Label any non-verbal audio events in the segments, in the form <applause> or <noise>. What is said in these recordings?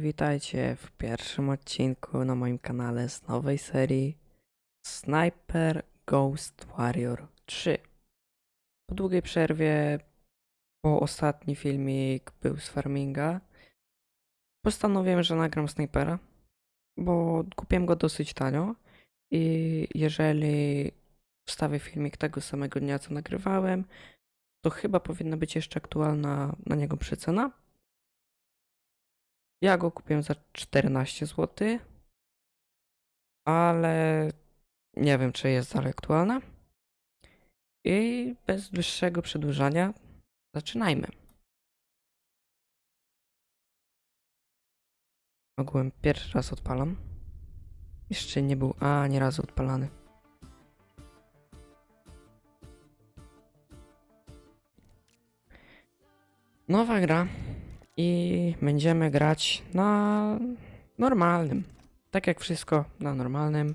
Witajcie w pierwszym odcinku na moim kanale z nowej serii Sniper Ghost Warrior 3. Po długiej przerwie, bo ostatni filmik był z farminga, postanowiłem, że nagram snajpera, bo kupiłem go dosyć tanio i jeżeli wstawię filmik tego samego dnia, co nagrywałem, to chyba powinna być jeszcze aktualna na niego przecena. Ja go kupiłem za 14 zł, ale nie wiem, czy jest dalej aktualna. I bez dłuższego przedłużania zaczynajmy. Ogółem pierwszy raz odpalam. Jeszcze nie był ani razu odpalany. Nowa gra i będziemy grać na normalnym. Tak jak wszystko na normalnym.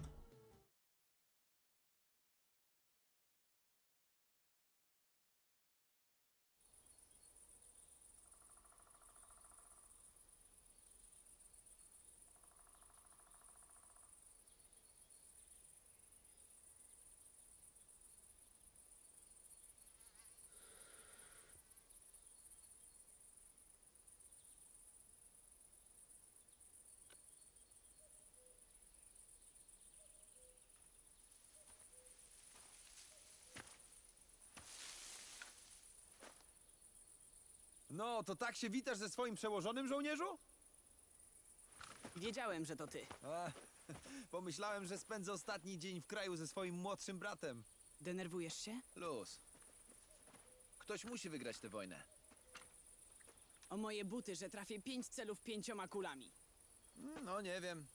No, to tak się witasz ze swoim przełożonym żołnierzu? Wiedziałem, że to ty. A, <laughs> pomyślałem, że spędzę ostatni dzień w kraju ze swoim młodszym bratem. Denerwujesz się? Luz. Ktoś musi wygrać tę wojnę. O moje buty, że trafię pięć celów pięcioma kulami. Mm, No, nie wiem.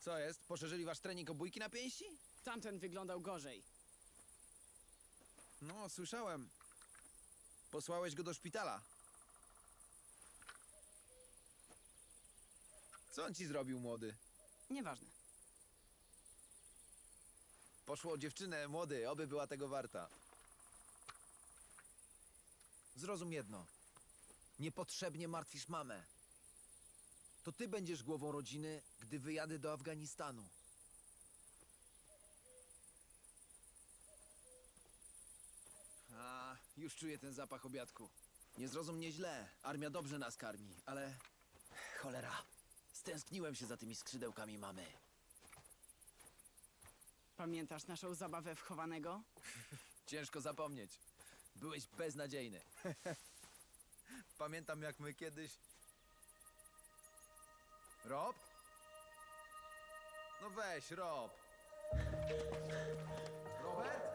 Co jest? Poszerzyli wasz trening obójki na pięści? Tamten wyglądał gorzej. No, słyszałem. Posłałeś go do szpitala. Co on ci zrobił, młody? Nieważne. Poszło o dziewczynę, młody, oby była tego warta. Zrozum jedno. Niepotrzebnie martwisz mamę. To ty będziesz głową rodziny, gdy wyjadę do Afganistanu. Już czuję ten zapach obiadku. Nie zrozum mnie źle. Armia dobrze nas karmi, ale... Cholera. Stęskniłem się za tymi skrzydełkami mamy. Pamiętasz naszą zabawę w chowanego? <laughs> Ciężko zapomnieć. Byłeś beznadziejny. <laughs> Pamiętam jak my kiedyś... Rob? No weź, Rob. Robert?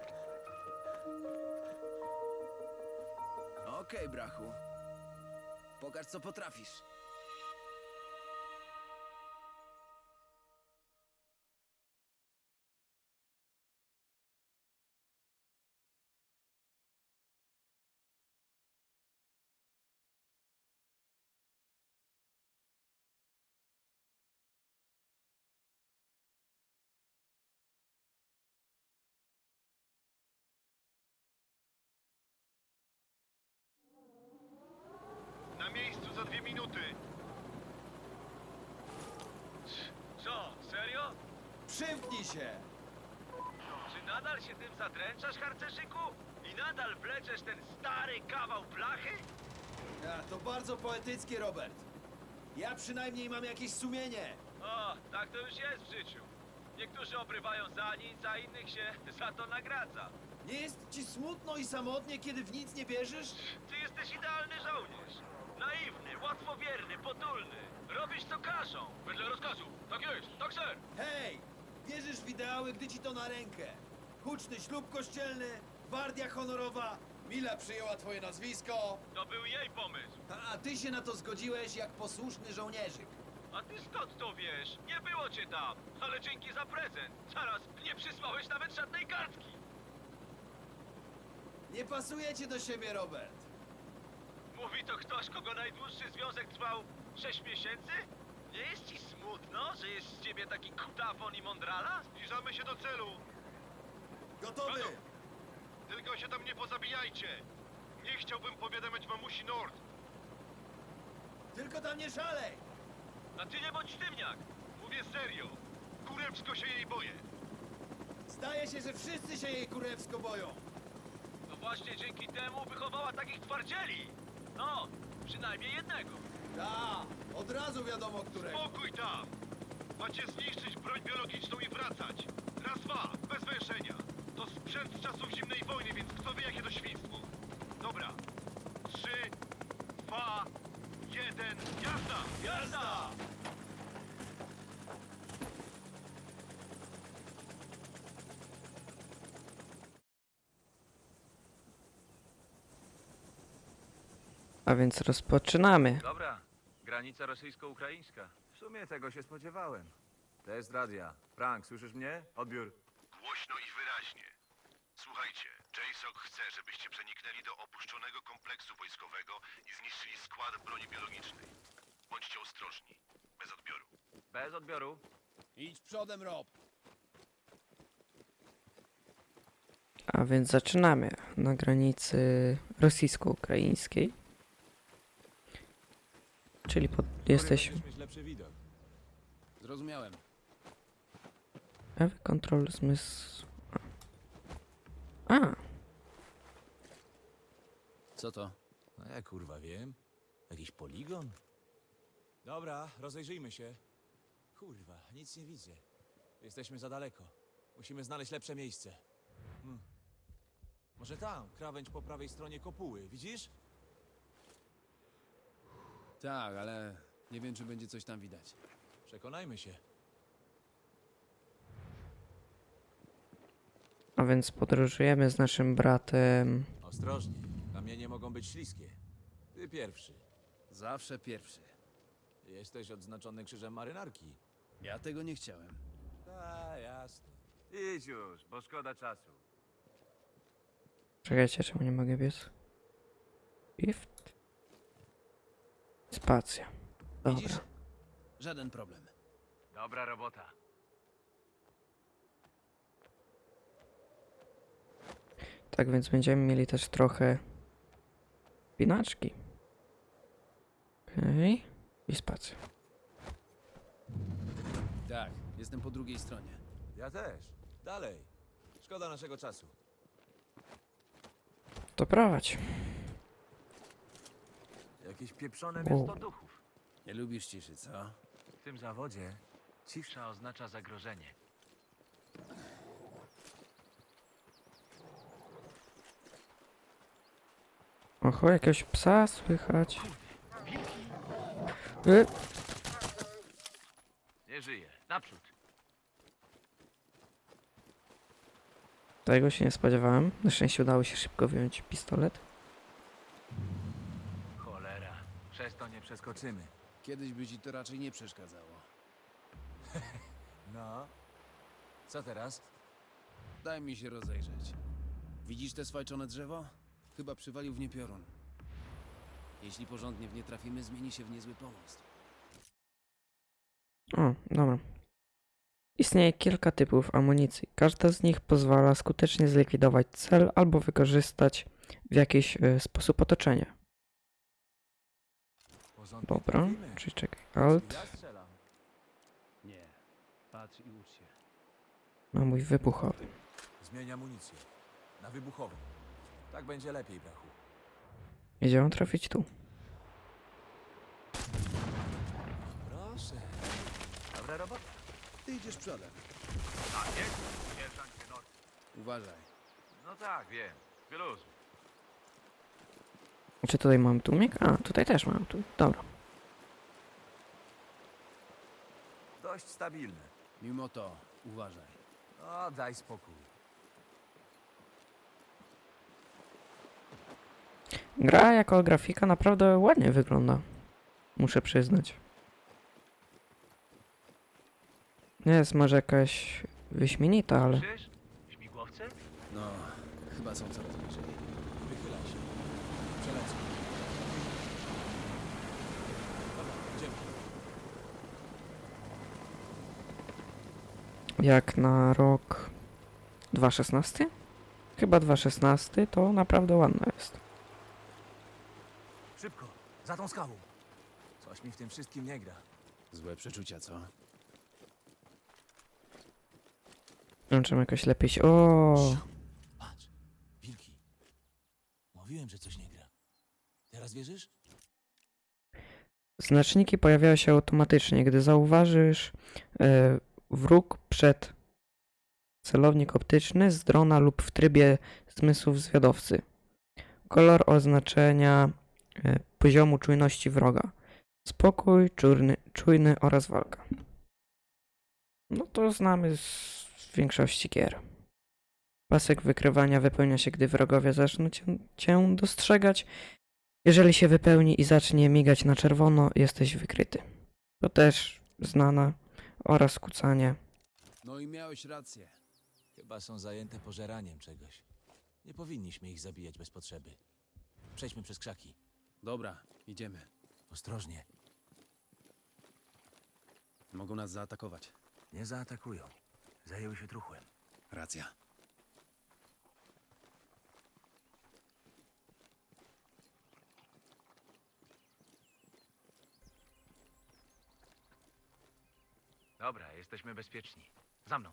Okej, brachu. Pokaż co potrafisz. Minuty. Co, serio? Przymknij się! Czy nadal się tym zadręczasz, harcerzyku? I nadal wleczesz ten stary kawał blachy? A, to bardzo poetyckie, Robert. Ja przynajmniej mam jakieś sumienie. O, tak to już jest w życiu. Niektórzy obrywają za nic, a innych się <laughs> za to nagradza. Nie jest ci smutno i samotnie, kiedy w nic nie bierzesz? Ty jesteś idealny żołnierz. Naiwny, łatwowierny, potulny. Robisz co każą. Wedle rozkazu. Tak jest, tak ser. Hej! Wierzysz w ideały, gdy ci to na rękę. Huczny ślub kościelny, gwardia honorowa, Mila przyjęła twoje nazwisko, To był jej pomysł. a ty się na to zgodziłeś jak posłuszny żołnierzyk. A ty skąd to wiesz? Nie było cię tam. Ale dzięki za prezent. Zaraz, nie przysłałeś nawet żadnej kartki. Nie pasujecie do siebie, Robert. Mówi to ktoś, kogo najdłuższy związek trwał 6 miesięcy? Nie jest ci smutno, że jest z ciebie taki kutafon i mądrala? Zbliżamy się do celu. Gotowy! Gotow. Tylko się tam nie pozabijajcie. Nie chciałbym powiadamiać mamusi Nord. Tylko tam nie szalej! A ty nie bądź sztywniak! Mówię serio! Kurewsko się jej boję! Zdaje się, że wszyscy się jej kurewsko boją. To właśnie dzięki temu wychowała takich twardzieli! No, przynajmniej jednego. Ta, od razu wiadomo którego. Spokój tam! Macie zniszczyć broń biologiczną i wracać! Raz, dwa, bez węszenia! To sprzęt z czasów zimnej wojny, więc kto wie jakie to świństwo? Dobra. Trzy, dwa, jeden, jazda! Jazda! A więc rozpoczynamy. Dobra, granica rosyjsko-ukraińska. W sumie tego się spodziewałem. Test radia. Frank, słyszysz mnie? Odbiór. Głośno i wyraźnie. Słuchajcie, JSOC chce, żebyście przeniknęli do opuszczonego kompleksu wojskowego i zniszczyli skład broni biologicznej. Bądźcie ostrożni. Bez odbioru. Bez odbioru. Idź przodem, Rob. A więc zaczynamy na granicy rosyjsko-ukraińskiej. Czyli pod, widok. Zrozumiałem. Ewy kontrol zmysł. A, Co to? No ja kurwa wiem. Jakiś poligon? Dobra, rozejrzyjmy się. Kurwa, nic nie widzę. Jesteśmy za daleko. Musimy znaleźć lepsze miejsce. Hmm. Może tam, krawędź po prawej stronie kopuły, widzisz? Tak, ale nie wiem, czy będzie coś tam widać. Przekonajmy się. a więc podróżujemy z naszym bratem. Ostrożnie, kamienie mogą być śliskie. Ty pierwszy. Zawsze pierwszy. Jesteś odznaczony krzyżem marynarki. Ja tego nie chciałem. A, jasne. Idź już, bo szkoda czasu. Czekajcie, czemu nie mogę biec? Shift. Spacja. Widzisz? Dobra. Żaden problem. Dobra robota. Tak więc będziemy mieli też trochę pinaczki. Okej. I spacja. Tak, jestem po drugiej stronie. Ja też. Dalej. Szkoda naszego czasu. To prowadź. Jakieś pieprzone miasto duchów. Nie lubisz ciszy, co? W tym zawodzie cisza oznacza zagrożenie. Oho, jakiegoś psa słychać. Y, Nie żyje. Naprzód. tego się nie spodziewałem. Na szczęście udało się szybko wyjąć pistolet. Cholera. Przez to nie przeskoczymy. Kiedyś by ci to raczej nie przeszkadzało. <laughs> No. Co teraz? Daj mi się rozejrzeć. Widzisz te swajczone drzewo? Chyba przywalił w nie piorun. Jeśli porządnie w nie trafimy, zmieni się w niezły pomost. O, dobra. Istnieje kilka typów amunicji. Każda z nich pozwala skutecznie zlikwidować cel albo wykorzystać w jakiś e, sposób otoczenie. Dobra, czyli czekaj. Alt Ja strzelam. Nie. Patrz i ucz się. na mój wybuchowy. Zmień amunicję. Na wybuchową. Tak będzie lepiej, brachu. Jedziemy trafić tu. Proszę. Dobra robota. Ty idziesz przodem. Tak, jest? Sierżancie North. Uważaj. No tak, wiem. Wyluzuj. Czy tutaj mam tłumik? A, tutaj też mam tu. Dobra. Dość stabilne. Mimo to, uważaj. O, daj spokój. Gra jako grafika naprawdę ładnie wygląda. Muszę przyznać. Nie jest może jakaś wyśmienita, ale? Śmigłowce? No, chyba są coraz bliżej. Wychylaj się. Przelecę. Dobra, idziemy. jak na rok 2016? Chyba 2016 to naprawdę ładna jest. Szybko. Za tą skałą. Co Coś mi w tym wszystkim nie gra. Złe przeczucia, co? Włączymy jakoś lepiej się... O, Patrz, wilki. Mówiłem, że coś nie gra. Teraz wierzysz? Znaczniki pojawiają się automatycznie, gdy zauważysz e, wróg przed celownik optyczny z drona lub w trybie zmysłów zwiadowcy. Kolor oznaczenia e, poziomu czujności wroga. Spokój, czujny, czujny oraz walka. No to znamy z większości gier. Pasek wykrywania wypełnia się, gdy wrogowie zaczną cię, cię dostrzegać. Jeżeli się wypełni i zacznie migać na czerwono, jesteś wykryty. To też znana oraz kucanie. No i miałeś rację. Chyba są zajęte pożeraniem czegoś. Nie powinniśmy ich zabijać bez potrzeby. Przejdźmy przez krzaki. Dobra, idziemy. Ostrożnie. Mogą nas zaatakować. Nie zaatakują. Zajęły się truchłem. Racja. Dobra, jesteśmy bezpieczni. Za mną.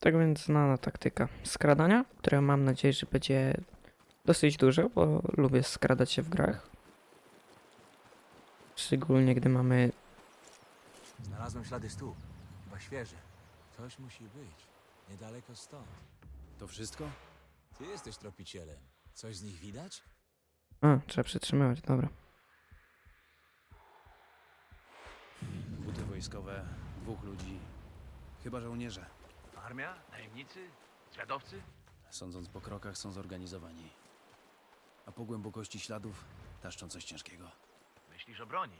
Tak więc znana taktyka skradania, która mam nadzieję, że będzie dosyć dużo, bo lubię skradać się w grach. Szczególnie gdy mamy Znalazłem ślady stóp. Chyba świeże. Coś musi być. Niedaleko stąd. To wszystko? Ty jesteś tropicielem. Coś z nich widać? A, trzeba przytrzymywać, dobra. Wojskowe, dwóch ludzi. Chyba żołnierze. Armia? Najemnicy? Zwiadowcy? Sądząc po krokach, są zorganizowani. A po głębokości śladów taszczą coś ciężkiego. Myślisz o broni?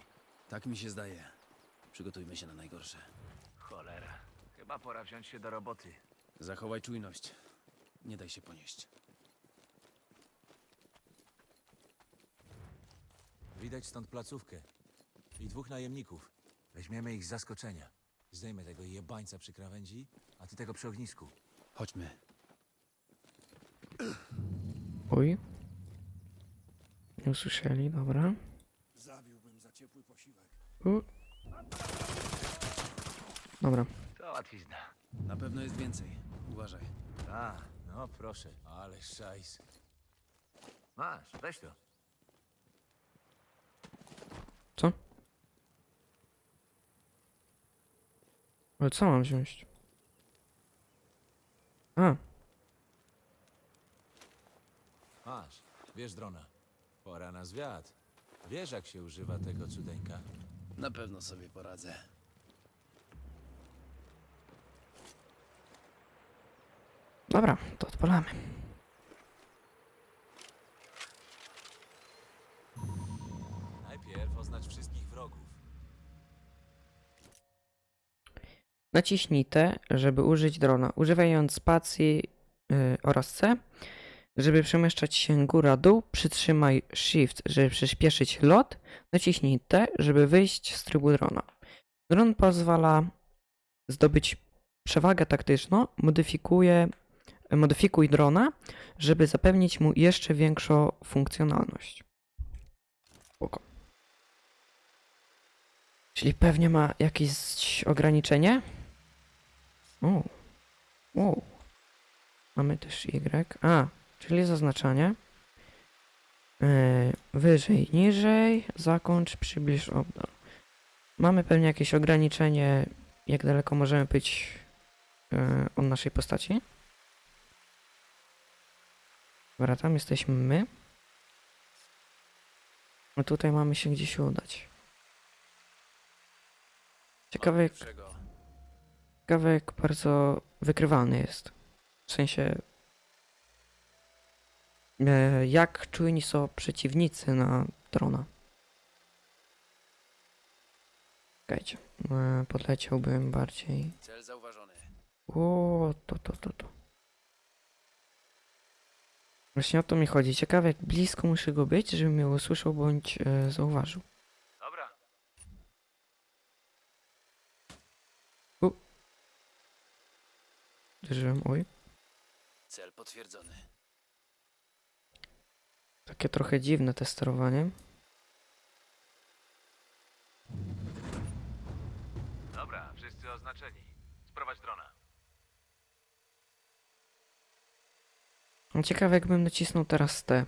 Tak mi się zdaje. Przygotujmy się na najgorsze. Cholera. Chyba pora wziąć się do roboty. Zachowaj czujność. Nie daj się ponieść. Widać stąd placówkę. I dwóch najemników. Weźmiemy ich z zaskoczenia. Zdejmę tego jebańca przy krawędzi, a ty tego przy ognisku. Chodźmy. Oj. Nie usłyszeli, dobra. Zabiłbym za ciepły posiłek. U. Dobra. To łatwizna. Na pewno jest więcej. Uważaj. A, no proszę. Ale szajs. Masz, weź to. Co? Ale co mam wziąć? A, Masz, wiesz drona. Pora na zwiat. Wiesz jak się używa tego cudeńka? Na pewno sobie poradzę. dobra, to odpalamy. Naciśnij T, żeby użyć drona, używając spacji y, oraz C. Żeby przemieszczać się góra-dół, przytrzymaj Shift, żeby przyspieszyć lot. Naciśnij T, żeby wyjść z trybu drona. Dron pozwala zdobyć przewagę taktyczną, modyfikuje, modyfikuj drona, żeby zapewnić mu jeszcze większą funkcjonalność. Spoko. Czyli pewnie ma jakieś ograniczenie? O. O. Mamy też Y. A, czyli zaznaczanie. Yy, wyżej, niżej, zakończ, przybliż, oddal. Mamy pewnie jakieś ograniczenie, jak daleko możemy być yy, od naszej postaci. Dobra, tam jesteśmy my. A tutaj mamy się gdzieś udać. Ciekawe jak, Jak bardzo wykrywalny jest. W sensie e, jak czujni są przeciwnicy na drona. Czekajcie, e, podleciałbym bardziej. Cel zauważony. O, to, to, to, to. Właśnie o to mi chodzi. Ciekawe jak blisko muszę go być, żeby mnie usłyszał bądź e, zauważył. Uderzyłem, oj. Cel potwierdzony. Takie trochę dziwne te sterowanie. Dobra, wszyscy oznaczeni. Sprowadź drona. No ciekawe, jakbym nacisnął teraz T.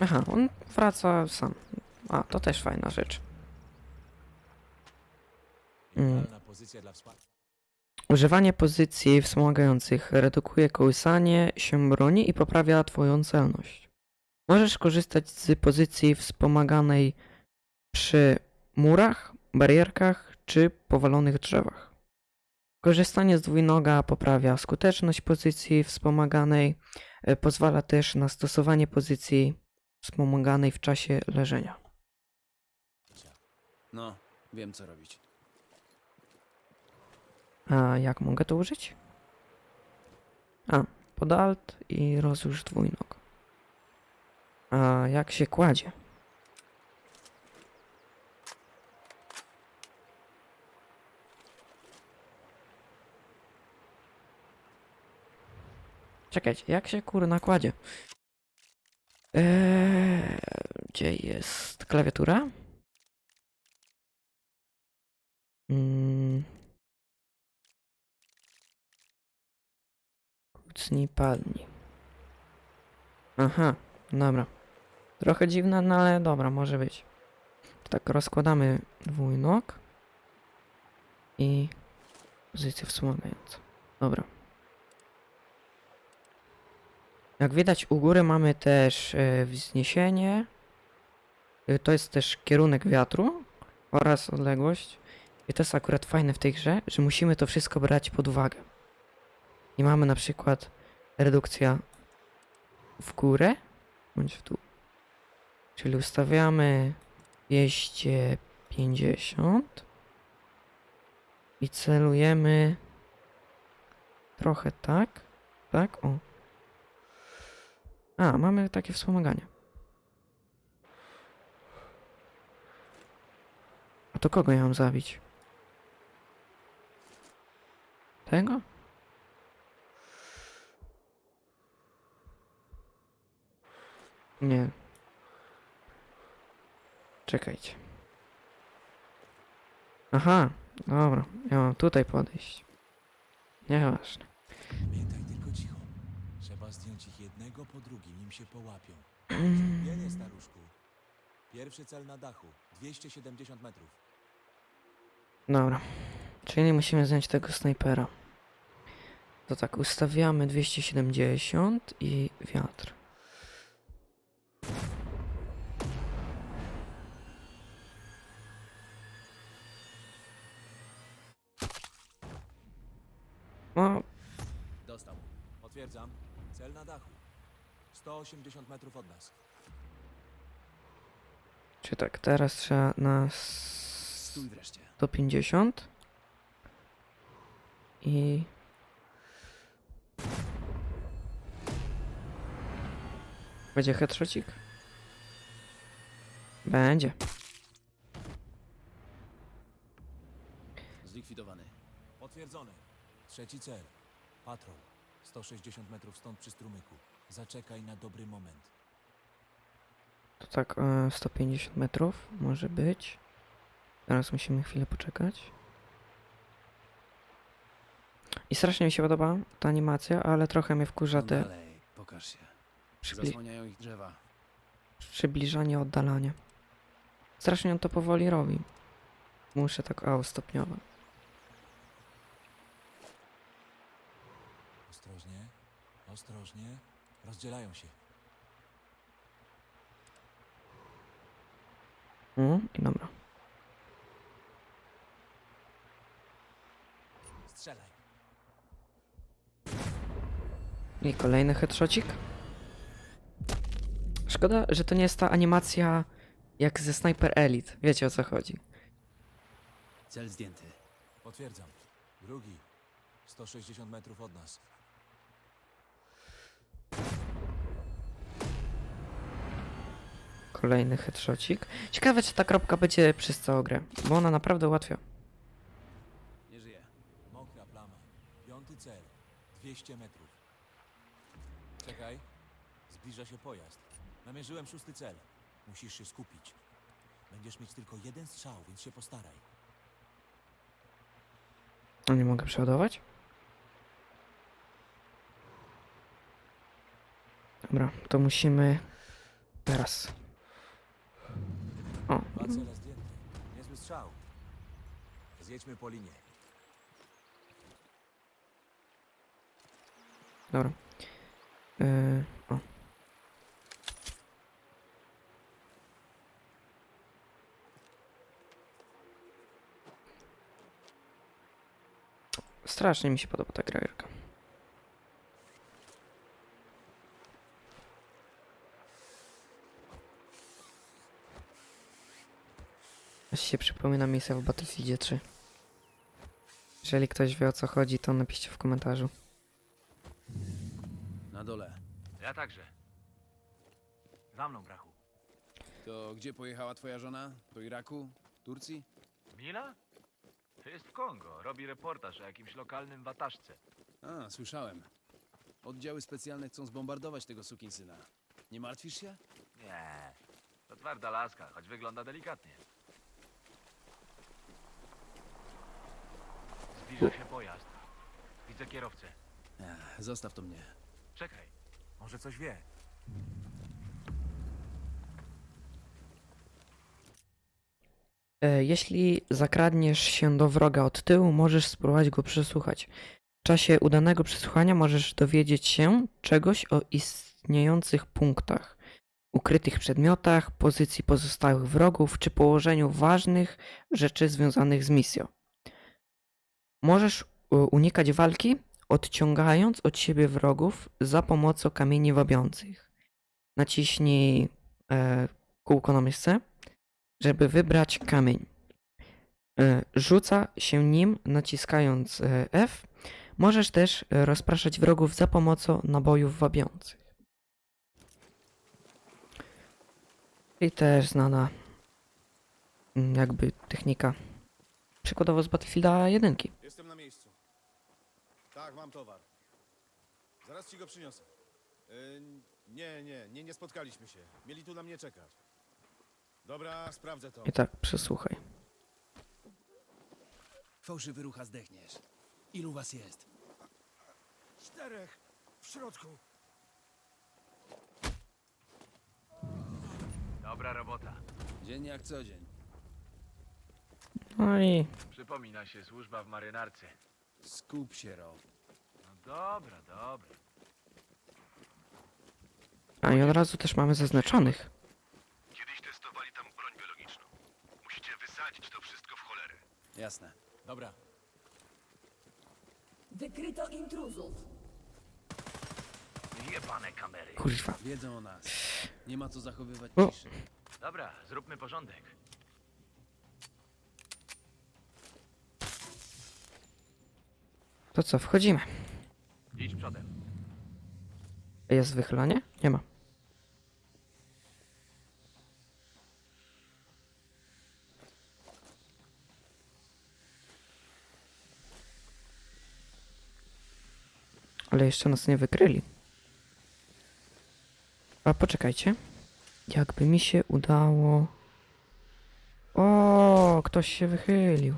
Aha, on wraca sam. A, to też fajna rzecz. Mm. Używanie pozycji wspomagających redukuje kołysanie się broni i poprawia twoją celność. Możesz korzystać z pozycji wspomaganej przy murach, barierkach czy powalonych drzewach. Korzystanie z dwójnoga poprawia skuteczność pozycji wspomaganej, e, pozwala też na stosowanie pozycji wspomaganej w czasie leżenia. No, wiem co robić. A jak mogę to użyć? A, pod alt i rozłóż dwójnóg. A jak się kładzie? Czekajcie, jak się kurna kładzie? Eee, gdzie jest klawiatura? Mm. Kucnij, padnij. Aha, dobra. Trochę dziwne, no ale dobra, może być. Tak, rozkładamy dwójnóg i pozycję wspomagającą. Dobra. Jak widać u góry mamy też e, wzniesienie. E, To jest też kierunek wiatru oraz odległość. I to jest akurat fajne w tej grze, że musimy to wszystko brać pod uwagę. I mamy na przykład redukcja w górę bądź w dół. Czyli ustawiamy 250 i celujemy trochę tak, tak, o. A, mamy takie wspomaganie. A to kogo ja mam zabić? Tego? Nie. Czekajcie. Aha, dobra. Ja mam tutaj podejść. Nieważne. Pamiętaj tylko cicho. Trzeba zdjąć ich jednego po drugim, nim się połapią. Nie, nie, staruszku. Pierwszy cel na dachu. 270 metrów. Dobra. Czyli musimy zdjąć tego snajpera. To tak, ustawiamy 270 i wiatr. 180 metrów od nas. czy tak, teraz trzeba na Stój wreszcie. 150 i będzie headshotик? Będzie. Zlikwidowany. Potwierdzony. Trzeci cel. Patrol. 160 metrów stąd przy strumyku. Zaczekaj na dobry moment. To tak, e, 150 metrów może być. Teraz musimy chwilę poczekać. I strasznie mi się podoba ta animacja, ale trochę mnie wkurza te dalej, pokaż się. Zasłaniają ich drzewa. przybliżanie, oddalanie. Strasznie on to powoli robi. Muszę tak, o, stopniowo. Ostrożnie. Ostrożnie. Rozdzielają się. I dobra. Strzelaj. I kolejny headshotик. Szkoda, że to nie jest ta animacja jak ze Sniper Elite. Wiecie o co chodzi. Cel zdjęty. Potwierdzam. Drugi. 160 metrów od nas. Kolejny headshotik. Ciekawe, czy ta kropka będzie przez całą grę, bo ona naprawdę ułatwia. Nie żyje. Mokra plama. Piąty cel. 200 metrów. Czekaj. Zbliża się pojazd. Namierzyłem szósty cel. Musisz się skupić. Będziesz mieć tylko jeden strzał, więc się postaraj. No nie mogę przeładować. Dobra, to musimy teraz. O. Niezły strzał. Zjedźmy po linie. dobra. Yy, o. Strasznie mi się podoba ta grajerka. Aż się przypomina misja w Battlefieldzie 3. Jeżeli ktoś wie o co chodzi, to napiszcie w komentarzu. Na dole. Ja także. Za mną, brachu. To gdzie pojechała twoja żona? Do Iraku? Turcji? Mila? To jest w Kongo. Robi reportaż o jakimś lokalnym wataszce. A, słyszałem. Oddziały specjalne chcą zbombardować tego sukinsyna. Nie martwisz się? Nie. To twarda laska, choć wygląda delikatnie. Zbliża się pojazd. Widzę kierowcę. Ech, zostaw to mnie. Czekaj. Może coś wie. E, Jeśli zakradniesz się do wroga od tyłu, możesz spróbować go przesłuchać. W czasie udanego przesłuchania możesz dowiedzieć się czegoś o istniejących punktach, ukrytych przedmiotach, pozycji pozostałych wrogów czy położeniu ważnych rzeczy związanych z misją. Możesz u- unikać walki, odciągając od siebie wrogów za pomocą kamieni wabiących. Naciśnij e, kółko na myszce żeby wybrać kamień. E, Rzuca się nim naciskając e, F. Możesz też e, rozpraszać wrogów za pomocą nabojów wabiących. I też znana mm, jakby technika przykładowo z Battlefielda 1. Miejscu. Tak, mam towar. Zaraz ci go przyniosę. Yy, nie, nie, nie, nie spotkaliśmy się. Mieli tu na mnie czekać. Dobra, sprawdzę to. I tak, przesłuchaj. Fałszywy rucha zdechniesz. Ilu was jest? Czterech w środku. Dobra robota. Dzień jak co dzień. No i Przypomina się służba w marynarce. Skup się, Rob. No dobra, dobra. A i od razu też mamy zaznaczonych. Kiedyś testowali tam broń biologiczną. Musicie wysadzić to wszystko w cholerę. Jasne. Dobra, Wykryto intruzów. Jebane kamery. Kurwa. Wiedzą o nas. Nie ma co zachowywać O. ciszy. Dobra, zróbmy porządek. To co, wchodzimy. Idź przodem. Jest wychylanie? Nie ma. Ale jeszcze nas nie wykryli. A poczekajcie. Jakby mi się udało. O, ktoś się wychylił.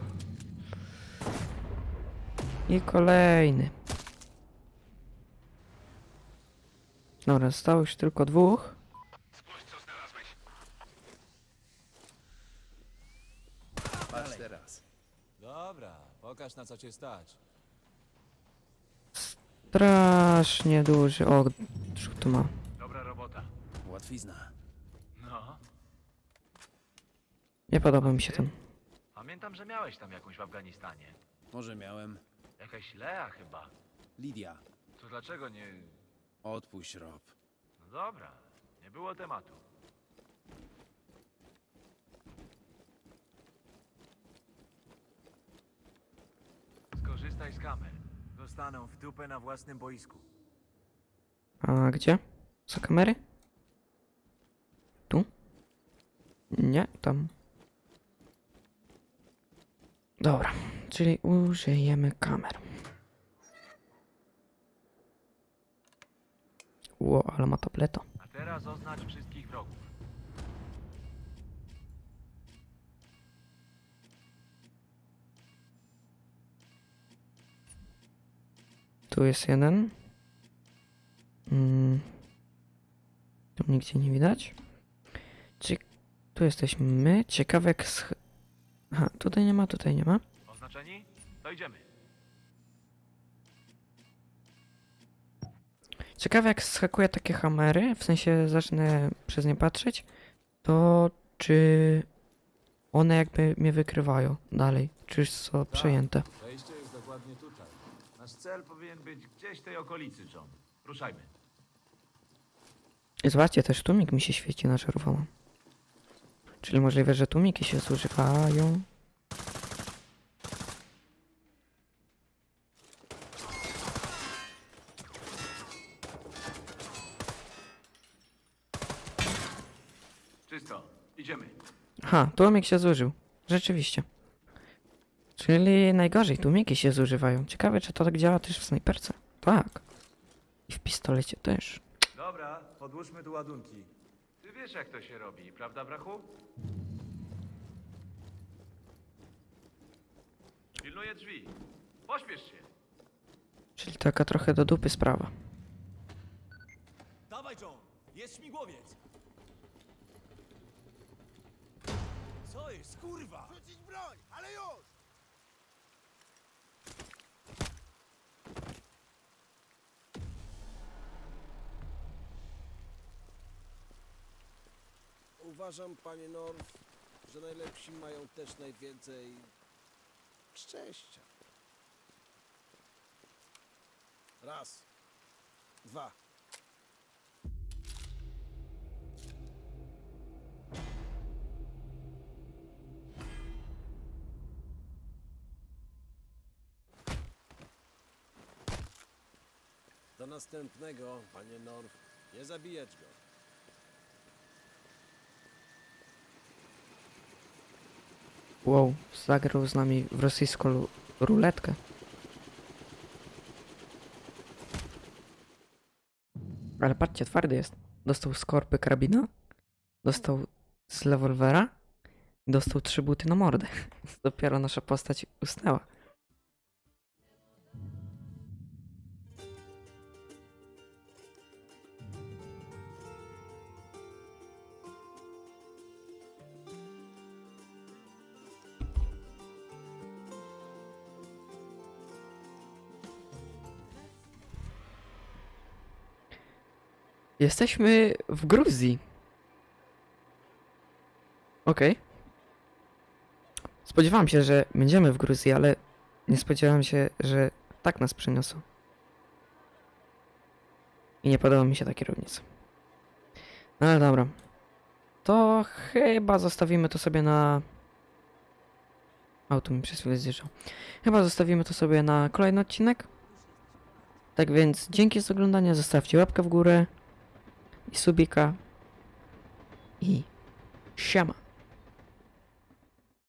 I Dobra, zostało już tylko dwóch. Spójrz, co znalazłeś. Patrz teraz. dobra, pokaż na co cię stać. Strasznie duży. O, tu ma. Dobra robota. Łatwizna. No, Nie podoba mi się ten. pamiętam, że miałeś tam jakąś w Afganistanie. Może miałem. Jakaś Lea chyba. Lidia. To dlaczego nie... Odpuść, Rob. No dobra, nie było tematu. Skorzystaj z kamer. Dostaną w dupę na własnym boisku. A gdzie? Za kamery? Tu? Nie, tam. Dobra, czyli użyjemy kamer. Ło, ale ma tableto. A teraz oznacz wszystkich wrogów. Tu jest jeden. Mm. Tu nigdzie nie widać. Czy tu jesteśmy my? Ciekawek. Aha, tutaj nie ma, tutaj nie ma. Oznaczeni? To idziemy. Ciekawe jak schakuję takie hamery, w sensie zacznę przez nie patrzeć, to czy one jakby mnie wykrywają dalej, czy już są przejęte. Wejście jest dokładnie tutaj. Nasz cel powinien być gdzieś w tej okolicy, John. Ruszajmy. I Zobaczcie, też tłumik mi się świeci na czerwono. Czyli możliwe, że tłumiki się zużywają. Idziemy. Aha, tłumik się zużył. Rzeczywiście. Czyli najgorzej, tłumiki się zużywają. Ciekawe, czy to tak działa też w snajperce. Tak. I w pistolecie też. Dobra, podłóżmy tu ładunki. Ty wiesz, jak to się robi, prawda, brachu? Pilnuję drzwi. Pośpiesz się. Czyli taka trochę do dupy sprawa. Dawaj, John! Jest śmigłowiec! Co jest, kurwa? Rzucić broń, ale już! Uważam, panie North, że najlepsi mają też najwięcej szczęścia. Raz, dwa. Następnego, panie North. Nie zabijać go. Wow, zagrał z nami w rosyjską ruletkę. Ale patrzcie, twardy jest. Dostał z korpy karabina, dostał z rewolwera dostał trzy buty na mordę. <laughs> Dopiero nasza postać usnęła. Jesteśmy w Gruzji. Okej. Spodziewałem się, że będziemy w Gruzji, ale nie spodziewałem się, że tak nas przeniosą. I nie podoba mi się ta kierownica. No ale dobra. To chyba zostawimy to sobie na... Auto mi przez chwilę zjeżdżał. Chyba zostawimy to sobie na kolejny odcinek. Tak więc dzięki za oglądanie, zostawcie łapkę w górę i subika i siema.